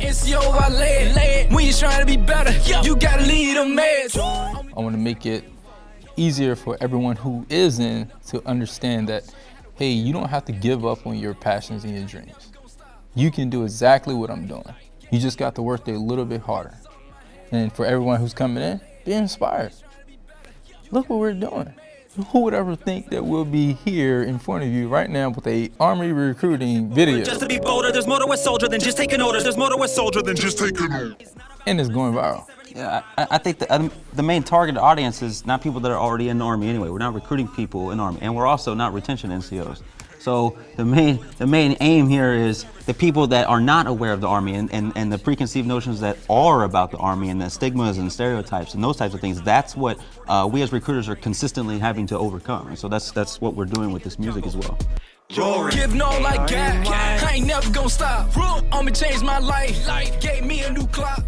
NCO, I. When you trying to be better, you gotta lead. I want to make it easier for everyone who is in to understand that, hey, you don't have to give up on your passions and your dreams. You can do exactly what I'm doing. You just got to work a little bit harder. And for everyone who's coming in, be inspired. Look what we're doing. Who would ever think that we'll be here in front of you right now with a Army recruiting video? Just to be bolder, there's more to a soldier than just taking orders. There's more to a soldier than just taking orders. And it's going viral. Yeah, I, I think the, um, the main target audience is not people that are already in the Army anyway. We're not recruiting people in the Army, and we're also not retention NCOs. So the main, the main aim here is the people that are not aware of the Army and, and, and the preconceived notions that are about the Army and the stigmas and stereotypes and those types of things. That's what uh, we as recruiters are consistently having to overcome. And so that's, that's what we're doing with this music as well. No like God. I ain't never gonna stop. I'ma change my life. Life gave me a new clock.